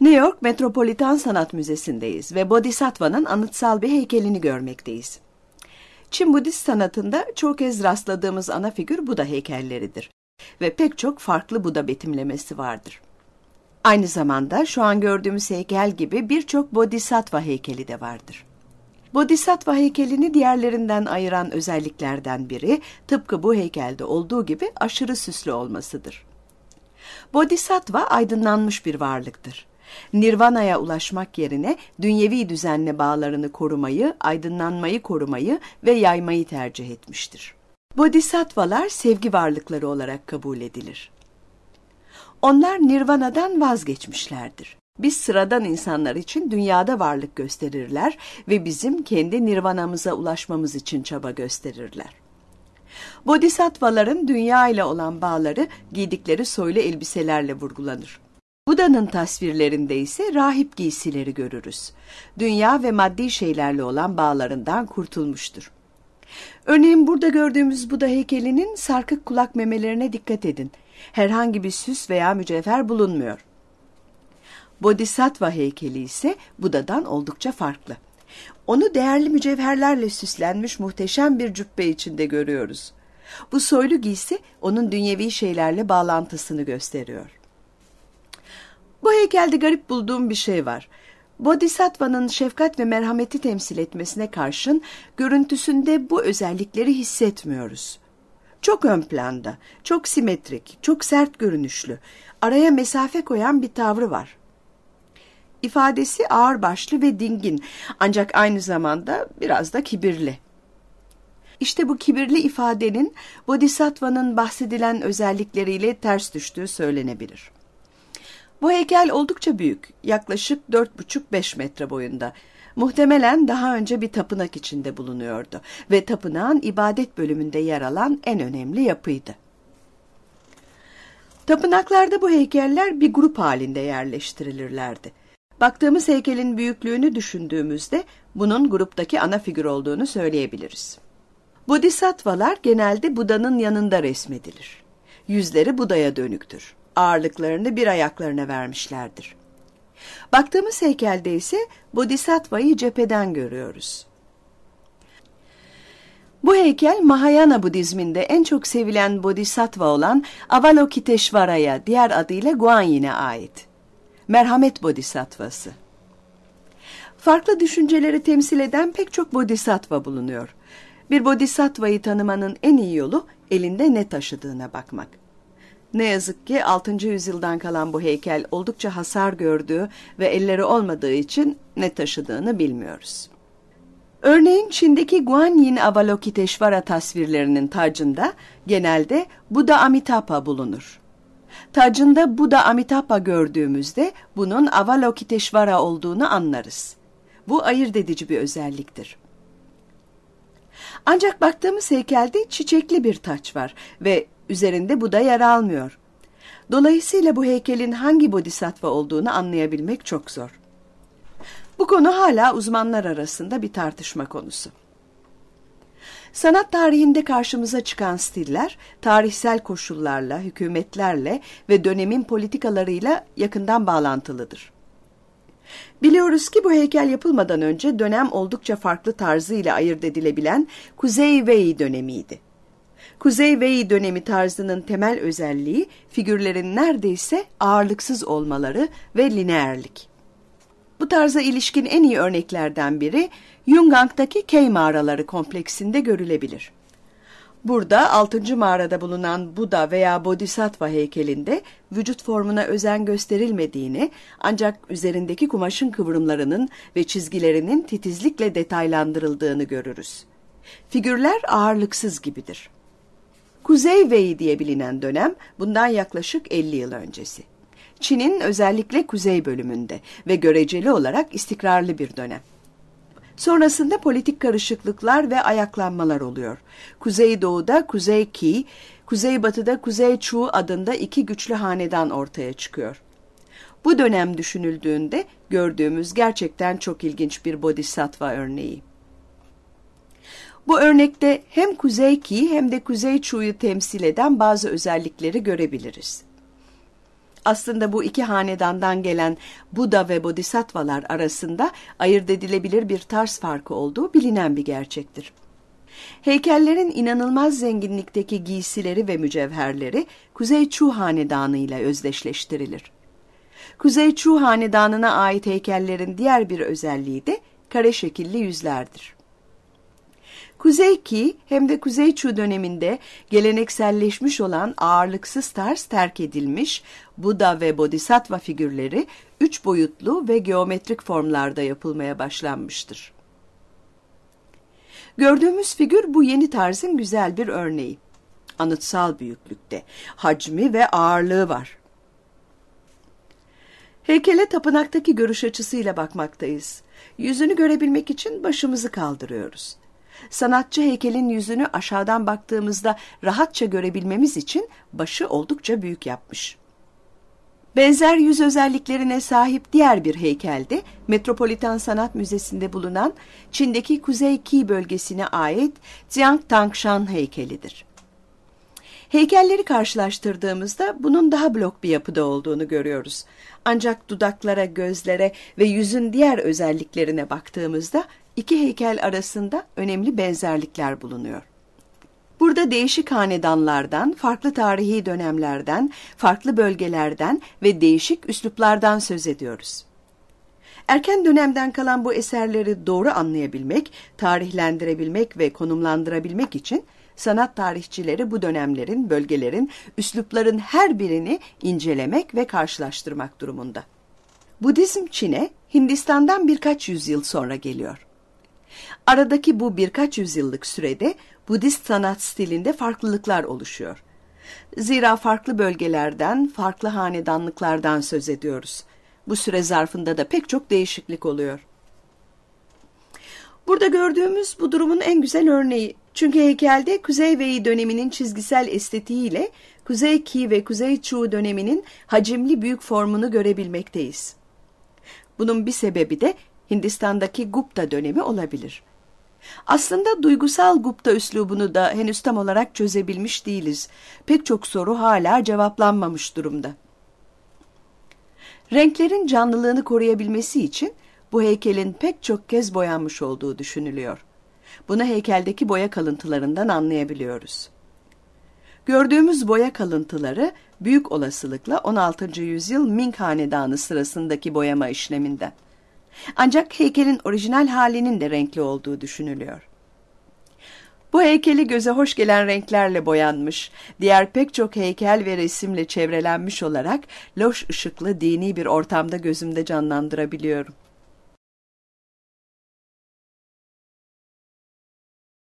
New York Metropolitan Sanat Müzesi'ndeyiz ve Bodhisattva'nın anıtsal bir heykelini görmekteyiz. Çin Budist sanatında çok kez rastladığımız ana figür Buda heykelleridir ve pek çok farklı Buda betimlemesi vardır. Aynı zamanda şu an gördüğümüz heykel gibi birçok Bodhisattva heykeli de vardır. Bodhisattva heykelini diğerlerinden ayıran özelliklerden biri tıpkı bu heykelde olduğu gibi aşırı süslü olmasıdır. Bodhisattva aydınlanmış bir varlıktır. Nirvana'ya ulaşmak yerine dünyevi düzenle bağlarını korumayı, aydınlanmayı korumayı ve yaymayı tercih etmiştir. Bodhisattvalar sevgi varlıkları olarak kabul edilir. Onlar nirvanadan vazgeçmişlerdir. Biz sıradan insanlar için dünyada varlık gösterirler ve bizim kendi nirvanamıza ulaşmamız için çaba gösterirler. Bodhisattvaların dünya ile olan bağları giydikleri soylu elbiselerle vurgulanır. Buda'nın tasvirlerinde ise rahip giysileri görürüz. Dünya ve maddi şeylerle olan bağlarından kurtulmuştur. Örneğin burada gördüğümüz Buda heykelinin sarkık kulak memelerine dikkat edin. Herhangi bir süs veya mücevher bulunmuyor. Bodhisattva heykeli ise Buda'dan oldukça farklı. Onu değerli mücevherlerle süslenmiş muhteşem bir cübbe içinde görüyoruz. Bu soylu giysi onun dünyevi şeylerle bağlantısını gösteriyor. Bu heykelde garip bulduğum bir şey var. Bodhisattva'nın şefkat ve merhameti temsil etmesine karşın görüntüsünde bu özellikleri hissetmiyoruz. Çok ön planda, çok simetrik, çok sert görünüşlü, araya mesafe koyan bir tavrı var. İfadesi ağırbaşlı ve dingin ancak aynı zamanda biraz da kibirli. İşte bu kibirli ifadenin Bodhisattva'nın bahsedilen özellikleriyle ters düştüğü söylenebilir. Bu heykel oldukça büyük, yaklaşık 4,5-5 metre boyunda. Muhtemelen daha önce bir tapınak içinde bulunuyordu ve tapınağın ibadet bölümünde yer alan en önemli yapıydı. Tapınaklarda bu heykeller bir grup halinde yerleştirilirlerdi. Baktığımız heykelin büyüklüğünü düşündüğümüzde bunun gruptaki ana figür olduğunu söyleyebiliriz. Bodhisattvalar genelde Buda'nın yanında resmedilir. Yüzleri Buda'ya dönüktür. Ağırlıklarını bir ayaklarına vermişlerdir. Baktığımız heykelde ise Bodhisattva'yı cepheden görüyoruz. Bu heykel Mahayana Budizminde en çok sevilen Bodhisattva olan Avalokiteshvara'ya diğer adıyla Guanyin'e ait. Merhamet Bodhisattvası. Farklı düşünceleri temsil eden pek çok Bodhisattva bulunuyor. Bir Bodhisattva'yı tanımanın en iyi yolu elinde ne taşıdığına bakmak. Ne yazık ki 6. yüzyıldan kalan bu heykel oldukça hasar gördüğü ve elleri olmadığı için ne taşıdığını bilmiyoruz. Örneğin Çin'deki Guanyin Avalokiteshvara tasvirlerinin tacında genelde Buddha Amitabha bulunur. Tacında Buddha Amitabha gördüğümüzde bunun Avalokiteshvara olduğunu anlarız. Bu ayırt edici bir özelliktir. Ancak baktığımız heykelde çiçekli bir taç var ve üzerinde Buda yer almıyor. Dolayısıyla bu heykelin hangi bodhisattva olduğunu anlayabilmek çok zor. Bu konu hala uzmanlar arasında bir tartışma konusu. Sanat tarihinde karşımıza çıkan stiller, tarihsel koşullarla, hükümetlerle ve dönemin politikalarıyla yakından bağlantılıdır. Biliyoruz ki bu heykel yapılmadan önce dönem oldukça farklı tarzıyla ayırt edilebilen Kuzey Wei dönemiydi. Kuzey Wei dönemi tarzının temel özelliği figürlerin neredeyse ağırlıksız olmaları ve lineerlik. Bu tarza ilişkin en iyi örneklerden biri Yungang'daki Kei mağaraları kompleksinde görülebilir. Burada 6. mağarada bulunan Buda veya Bodhisattva heykelinde vücut formuna özen gösterilmediğini ancak üzerindeki kumaşın kıvrımlarının ve çizgilerinin titizlikle detaylandırıldığını görürüz. Figürler ağırlıksız gibidir. Kuzey Wei diye bilinen dönem bundan yaklaşık 50 yıl öncesi. Çin'in özellikle kuzey bölümünde ve göreceli olarak istikrarlı bir dönem. Sonrasında politik karışıklıklar ve ayaklanmalar oluyor. Kuzeydoğu'da Kuzey Qi, Kuzeybatı'da Kuzey Chu adında iki güçlü hanedan ortaya çıkıyor. Bu dönem düşünüldüğünde gördüğümüz gerçekten çok ilginç bir bodhisattva örneği. Bu örnekte hem Kuzey Qi hem de Kuzey Chu'yu temsil eden bazı özellikleri görebiliriz. Aslında bu iki hanedandan gelen Buda ve Bodhisattvalar arasında ayırt edilebilir bir tarz farkı olduğu bilinen bir gerçektir. Heykellerin inanılmaz zenginlikteki giysileri ve mücevherleri Kuzey Çu Hanedanı ile özdeşleştirilir. Kuzey Çu Hanedanı'na ait heykellerin diğer bir özelliği de kare şekilli yüzlerdir. Kuzey Ki hem de Kuzey Çu döneminde gelenekselleşmiş olan ağırlıksız tarz terk edilmiş Buda ve Bodhisattva figürleri üç boyutlu ve geometrik formlarda yapılmaya başlanmıştır. Gördüğümüz figür bu yeni tarzın güzel bir örneği. Anıtsal büyüklükte, hacmi ve ağırlığı var. Heykele tapınaktaki görüş açısıyla bakmaktayız. Yüzünü görebilmek için başımızı kaldırıyoruz. Sanatçı heykelin yüzünü aşağıdan baktığımızda rahatça görebilmemiz için başı oldukça büyük yapmış. Benzer yüz özelliklerine sahip diğer bir heykel de Metropolitan Sanat Müzesi'nde bulunan Çin'deki Kuzey Ki bölgesine ait Jiang Tangshan heykelidir. Heykelleri karşılaştırdığımızda bunun daha blok bir yapıda olduğunu görüyoruz. Ancak dudaklara, gözlere ve yüzün diğer özelliklerine baktığımızda iki heykel arasında önemli benzerlikler bulunuyor. Burada değişik hanedanlardan, farklı tarihi dönemlerden, farklı bölgelerden ve değişik üsluplardan söz ediyoruz. Erken dönemden kalan bu eserleri doğru anlayabilmek, tarihlendirebilmek ve konumlandırabilmek için sanat tarihçileri bu dönemlerin, bölgelerin, üslupların her birini incelemek ve karşılaştırmak durumunda. Budizm Çin'e Hindistan'dan birkaç yüzyıl sonra geliyor. Aradaki bu birkaç yüzyıllık sürede Budist sanat stilinde farklılıklar oluşuyor. Zira farklı bölgelerden, farklı hanedanlıklardan söz ediyoruz. Bu süre zarfında da pek çok değişiklik oluyor. Burada gördüğümüz bu durumun en güzel örneği. Çünkü heykelde Kuzey Wei döneminin çizgisel estetiğiyle Kuzey Qi ve Kuzey Chu döneminin hacimli büyük formunu görebilmekteyiz. Bunun bir sebebi de Hindistan'daki Gupta dönemi olabilir. Aslında duygusal Gupta üslubunu da henüz tam olarak çözebilmiş değiliz. Pek çok soru hala cevaplanmamış durumda. Renklerin canlılığını koruyabilmesi için bu heykelin pek çok kez boyanmış olduğu düşünülüyor. Bunu heykeldeki boya kalıntılarından anlayabiliyoruz. Gördüğümüz boya kalıntıları büyük olasılıkla 16. yüzyıl Ming Hanedanı sırasındaki boyama işleminden. Ancak heykelin orijinal halinin de renkli olduğu düşünülüyor. Bu heykeli göze hoş gelen renklerle boyanmış, diğer pek çok heykel ve resimle çevrelenmiş olarak loş ışıklı dini bir ortamda gözümde canlandırabiliyorum.